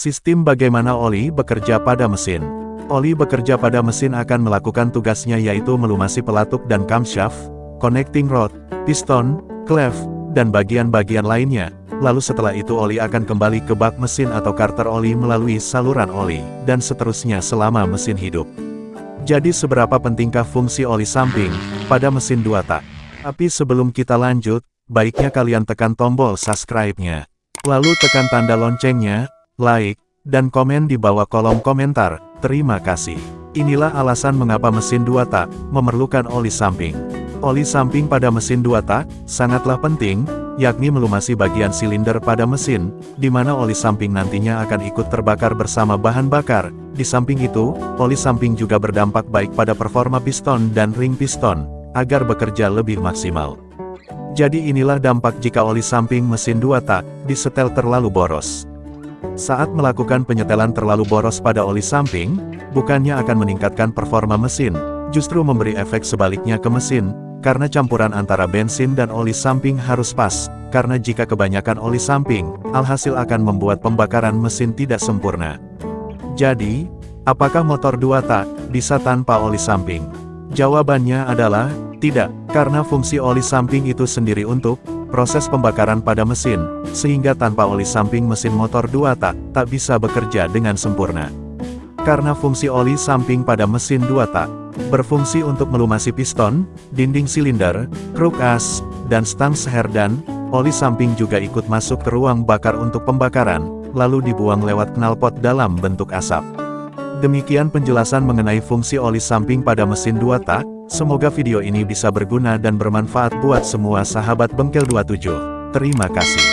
Sistem bagaimana oli bekerja pada mesin. Oli bekerja pada mesin akan melakukan tugasnya yaitu melumasi pelatuk dan camshaft, connecting rod, piston, clef, dan bagian-bagian lainnya. Lalu setelah itu oli akan kembali ke bak mesin atau karter oli melalui saluran oli, dan seterusnya selama mesin hidup. Jadi seberapa pentingkah fungsi oli samping, pada mesin dua tak? Tapi sebelum kita lanjut, baiknya kalian tekan tombol subscribe-nya. Lalu tekan tanda loncengnya, like, dan komen di bawah kolom komentar. Terima kasih. Inilah alasan mengapa mesin dua tak memerlukan oli samping. Oli samping pada mesin dua tak sangatlah penting, yakni melumasi bagian silinder pada mesin, di mana oli samping nantinya akan ikut terbakar bersama bahan bakar. Di samping itu, oli samping juga berdampak baik pada performa piston dan ring piston, agar bekerja lebih maksimal. Jadi inilah dampak jika oli samping mesin dua tak disetel terlalu boros. Saat melakukan penyetelan terlalu boros pada oli samping, bukannya akan meningkatkan performa mesin, justru memberi efek sebaliknya ke mesin, karena campuran antara bensin dan oli samping harus pas, karena jika kebanyakan oli samping, alhasil akan membuat pembakaran mesin tidak sempurna. Jadi, apakah motor dua tak bisa tanpa oli samping? Jawabannya adalah, tidak, karena fungsi oli samping itu sendiri untuk proses pembakaran pada mesin, sehingga tanpa oli samping mesin motor dua tak, tak bisa bekerja dengan sempurna. Karena fungsi oli samping pada mesin dua tak, berfungsi untuk melumasi piston, dinding silinder, kruk as, dan stang seherdan, oli samping juga ikut masuk ke ruang bakar untuk pembakaran, lalu dibuang lewat knalpot dalam bentuk asap. Demikian penjelasan mengenai fungsi oli samping pada mesin dua tak, Semoga video ini bisa berguna dan bermanfaat buat semua sahabat Bengkel 27. Terima kasih.